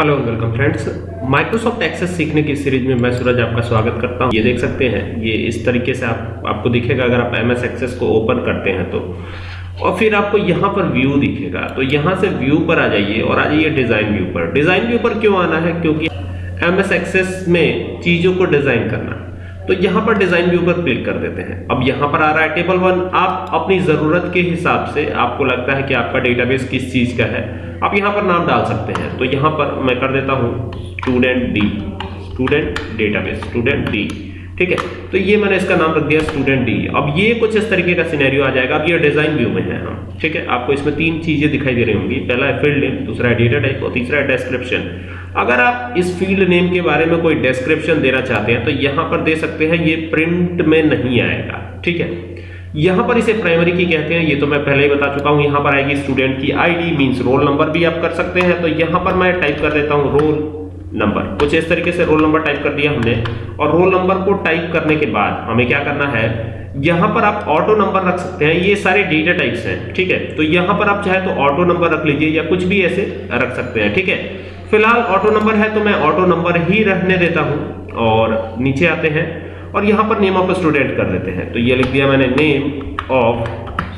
Hello welcome friends Microsoft Access सीखने की series में मैं सूरज आपका स्वागत करता हूँ। ये देख सकते हैं, ये इस तरीके से आप, आपको दिखेगा अगर आप एमएस एक्सेस को ओपन करते हैं तो। और फिर आपको यहाँ पर व्यू दिखेगा। तो यहाँ से व्यू पर आ जाइए और आ जाइए डिज़ाइन व्यू पर। डिज़ाइन व्यू पर क्यों आना है? क्योंकि एमएस एक्सेस में चीज़ों को डिज़ाइन करना। तो यहाँ पर डिज़ाइन व्यू पर क्लिक कर देते हैं। अब यहाँ पर आ रहा है टेबल वन आप अपनी ज़रूरत के हिसाब से आपको लगता है कि आपका डेटाबेस किस चीज़ का है, आप यहाँ पर नाम डाल सकते हैं। तो यहाँ पर मैं कर देता हूँ student D student database student D ठीक है? तो ये मैंने इसका नाम रख दिया स्टूडेंट डी अब ये कुछ इस तरीके का सिनेरियो आ जाएगा। अब ये डिज़ाइन व्यू में है हम ठीक है? आपको इसमें तीन चीज़ें दिखाई दे रही होंगी। पहला है फ़ील्ड नेम दूसरा है डेटा टाइप और तीसरा है डिस्क्रिप्शन अगर आप इस फ़ील्ड नेम के बारे में कोई डिस्क्रिप्शन देना चाहते हैं तो यहाँ पर दे सकते हैं, ये प्रिंट में नहीं आएगा। ठीक है? यहाँ पर इसे प्राइमरी की कहते हैं, ये तो मैं पहले ही बता चुका हूँ। यहाँ पर आएगी स्टूडेंट की आईडी मींस रोल नंबर भी आप कर सकते हैं। तो यहाँ पर मैं टाइप कर देता हूँ रोल नंबर कुछ इस तरीके से रोल नंबर टाइप कर दिया हमने। और रोल नंबर को टाइप करने के बाद हमें क्या करना है? यहाँ पर आप ऑटो नंबर रख सकते हैं। ये सारे डेटा टाइप्स हैं, ठीक है? तो यहाँ पर आप चाहे तो ऑटो नंबर रख लीजिए या कुछ भी ऐसे रख सकते हैं, ठीक है? फ़िलहाल ऑटो नंबर है तो मैं ऑटो नंबर ही रहने देता हूँ और नीचे आते हैं और यहाँ पर नेम ऑफ़ स्टूडेंट कर देते हैं। तो ये लिख दिया मैंने नेम ऑफ़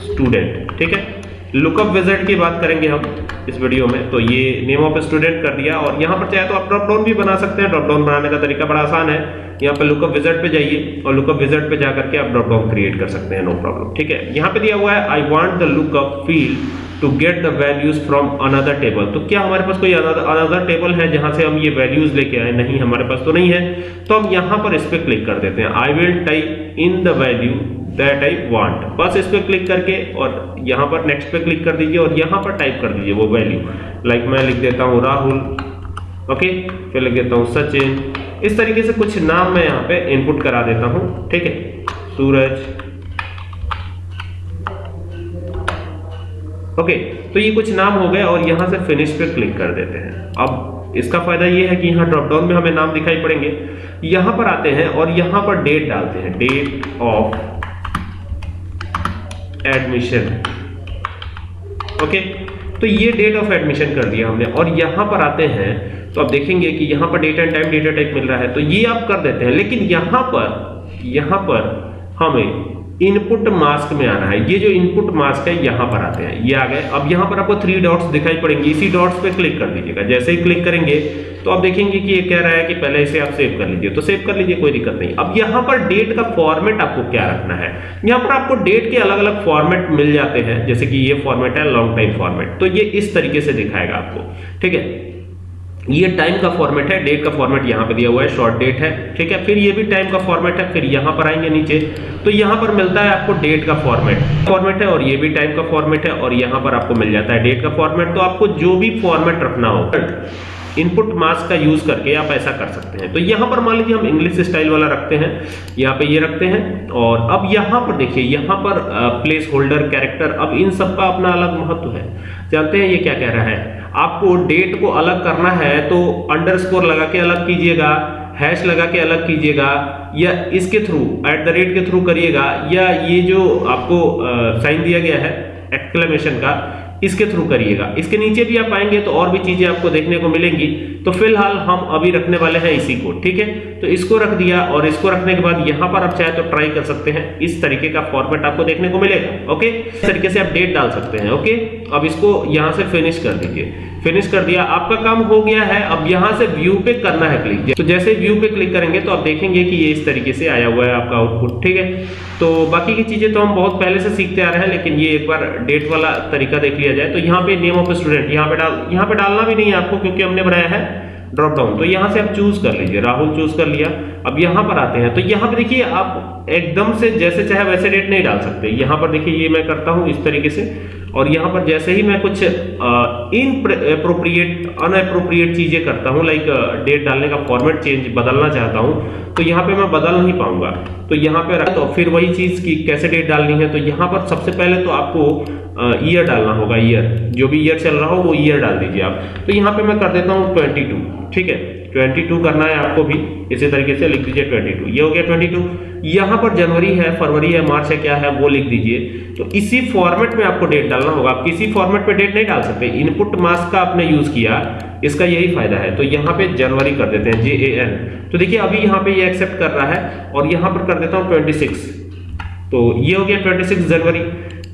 स्टूडेंट ठीक है? लुकअप विज़िट की बात करेंगे हम इस वीडियो में। तो ये नेम ऑफ़ स्टूडेंट कर दिया और यहाँ पर चाहे तो आप ड्रॉप डाउन भी बना सकते हैं। ड्रॉप डाउन बनाने का तरीका बड़ा आसान है। यहाँ पे लुकअप विज़िट पे जाइए और लुकअप विज़िट पे जाकर के आप ड्रॉप डाउन क्रिएट कर सकते हैं नो प्रॉब्लम ठीक है? यहाँ पे दिया हुआ है I want the lookup field to get the values from another table तो क्या हमारे पास कोई अनदर टेबल है जहाँ से हम ये वैल्यूज़ लेके आए? नहीं, हमारे पास तो नहीं है। तो हम यहाँ पर इस पर क्लिक कर देते हैं। I will type in the value that I want बस इस पर क्लिक करके और यहाँ पर नेक्स्ट पे क्लिक कर दीजिए और यहाँ पर टाइप कर दीजिए वो वैल्यू लाइक मैं लिख देता हूँ राहुल ओके फिर लिख देता हूँ सचिन इस तरीके से कुछ नाम मैं यहाँ पे इनपुट करा देता हूँ. ठीक है? सूरज. ओके तो ये कुछ नाम हो गए और यहाँ से फिनिश पे क्लिक कर देते हैं. अब इसका फ़ायदा ये है कि यहाँ ड्रॉप डाउन में हमें नाम दिखाई पड़ेंगे. यहाँ पर आते हैं और यहाँ पर डेट डालते हैं. डेट ऑफ़ एडमिशन ओके तो ये डेट ऑफ़ एडमिशन कर दिया हमने। और यहाँ पर आते हैं तो आप देखेंगे कि यहाँ पर date and time data type मिल रहा है। तो ये आप कर देते हैं, लेकिन यहाँ पर यहाँ पर हमें इनपुट मास्क में आना है। ये जो इनपुट मास्क है, यहाँ पर आते हैं। ये आ गए। अब यहाँ पर आपको थ्री डॉट्स दिखाई पड़ेंगे। इसी डॉट्स पे क्लिक कर दीजिएगा। जैसे ही क्लिक करेंगे तो आप देखेंगे कि ये कह रहा है कि पहले इसे आप सेव कर लीजिए। तो सेव कर लीजिए, कोई दिक्कत नहीं। अब यहाँ पर डेट का फॉर्मेट आपको क्या रखना है? यहाँ पर आपको डेट के अलग अलग फॉर्मेट मिल जाते हैं। जैसे कि ये फॉर्मेट है लॉन्ग टाइम फॉर्मेट तो ये इस तरीके से दिखाएगा आपको। ठीक है? ये टाइम का फॉर्मेट है डेट का फॉर्मेट यहाँ पे दिया हुआ है शॉर्ट डेट है, ठीक है? फिर ये भी टाइम का फॉर्मेट है, फिर यहाँ पर आएँगे नीचे। तो यहाँ पर मिलता है आपको डेट का फॉर्मेट फॉर्मेट है और ये भी टाइम का फॉर्मेट है और यहाँ पर आपको मिल जाता है डेट का फॉर्मेट तो आपको जो भी फॉर्मेट रखना हो इनपुट मास्क का यूज़ करके आप ऐसा कर सकते हैं। तो यहाँ पर मान लीजिए हम इंग्लिश स्टाइल वाला रखते हैं, यहाँ पे ये रखते हैं और अब यहाँ पर देखिए, यहाँ पर प्लेस होल्डर कैरेक्टर अब इन सब का अपना अलग महत्व है। जानते हैं ये क्या कह रहा है? आपको डेट को अलग करना है तो अंडरस्कोर लगा के अलग कीजिएगा हैश लगा के अलग कीजिएगा, या इसके थ्रू एट द रेट के थ्रू करिएगा, या ये जो आपको साइन दिया गया है एक्सक्लेमेशन का, इसके थ्रू करिएगा। इसके नीचे भी आप आएँगे तो और भी चीज़ें आपको देखने को मिलेंगी। तो फ़िलहाल हम अभी रखने वाले हैं इसी को, ठीक है? तो इसको रख दिया और इसको रखने के बाद यहाँ पर आप चाहे तो ट्राई कर सकते हैं। इस तरीके का फॉर्मेट आपको देखने को मिलेगा ओके इस तरीके से आप डेट डाल सकते हैं ओके अब इसको यहाँ से फिनिश कर दीजिए। फिनिश कर दिया, आपका काम हो गया है। अब यहाँ से व्यू पे करना है क्लिक तो जैसे व्यू पे क्लिक करेंगे तो आप देखेंगे कि ये इस तरीके से आया हुआ है आपका आउटपुट ठीक है? तो बाकी की चीज़ें तो हम बहुत पहले से सीखते आ रहे हैं, लेकिन ये एक बार डेट वाला तरीका देख लिया जाए। तो यहाँ पे नेम ऑफ़ स्टूडेंट यहाँ पे डाल, यहाँ पे डालना भी नहीं है आपको, क्योंकि हमने बनाया है। ड्रॉप डाउन तो यहाँ से आप चूज़ कर लीजिए राहुल चूज़ कर लिया। अब यहाँ पर आते हैं। तो यहाँ पर देखिए आप एकदम से जैसे चाहे वैसे डेट नहीं डाल सकते। यहाँ पर देखिए, ये मैं करता हूँ इस तरीके से। और यहाँ पर जैसे ही मैं कुछ इन अप्रोप्रिएट अनअप्रोप्रिएट चीज़ें करता हूँ लाइक डेट डालने का फॉर्मेट चेंज बदलना चाहता हूँ तो यहाँ पे मैं बदल नहीं पाऊँगा। तो यहाँ पे तो फिर वही चीज़ की कैसे डेट डालनी है तो यहाँ पर सबसे पहले तो आपको ईयर डालना होगा ईयर जो भी ईयर चल रहा हो, वो ईयर डाल दीजिए आप। तो यहाँ पे मैं कर देता हूँ ट्वेंटी ठीक है? 22 करना है आपको भी, इसी तरीके से लिख दीजिए 22 ये हो गया 22 यहाँ पर जनवरी है, फरवरी है, मार्च है, क्या है, वो लिख दीजिए। तो इसी फॉर्मेट में आपको डेट डालना होगा। आप किसी फॉर्मेट पे डेट नहीं डाल सकते। इनपुट मास का आपने यूज़ किया, इसका यही फ़ायदा है। तो यहाँ पे जनवरी कर देते हैं जे ए एन तो देखिए, अभी यहाँ पे ये एक्सेप्ट कर रहा है और यहाँ पर कर देता हूँ ट्वेंटी तो ये हो गया ट्वेंटी जनवरी।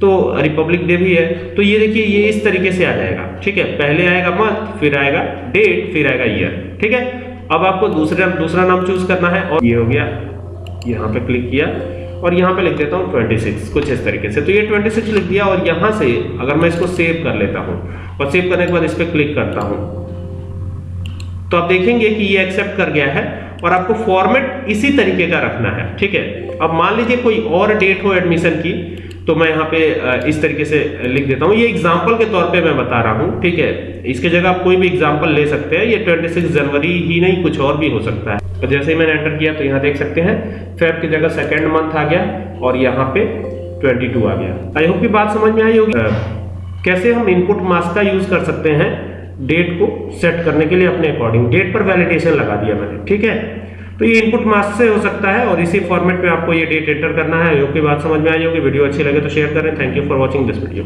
तो रिपब्लिक डे भी है तो ये देखिए, ये इस तरीके से आ जाएगा, ठीक है? पहले आएगा मंथ फिर आएगा डेट फिर आएगा ईयर ठीक है? अब आपको दूसरा दूसरा नाम चूज़ करना है, और ये हो गया, यहाँ पे क्लिक किया, और यहाँ पे लिख देता हूँ 26 कुछ इस तरीके से। तो ये 26 लिख दिया, और यहाँ से अगर मैं इसको सेव कर लेता हूँ, और सेव करने के बाद इस पर क्लिक करता हूँ तो आप देखेंगे कि ये एक्सेप्ट कर गया है, और आपको फॉर्मेट इसी तरीके का रखना है, ठीक है? अब मान लीजिए कोई और डेट हो एडमिशन की तो मैं यहाँ पे इस तरीके से लिख देता हूँ। ये एग्ज़ाम्पल के तौर पे मैं बता रहा हूँ, ठीक है? इसके जगह आप कोई भी एग्ज़ाम्पल ले सकते हैं। ये 26 जनवरी ही नहीं, कुछ और भी हो सकता है। तो जैसे ही मैंने एंटर किया तो यहाँ देख सकते हैं फेब की जगह सेकेंड मंथ आ गया और यहाँ पे 22 आ गया। आई होप की बात समझ में आई होगी। कैसे हम इनपुट मास्क का यूज़ कर सकते हैं? डेट को सेट करने के लिए अपने अकॉर्डिंग डेट पर वैलिडेशन लगा दिया मैंने, ठीक है? तो ये इनपुट मास्क से हो सकता है और इसी फॉर्मेट में आपको ये डेट एंटर करना है। योग की बात समझ में आई होगी। वीडियो अच्छी लगे तो शेयर करें। Thank you for watching this video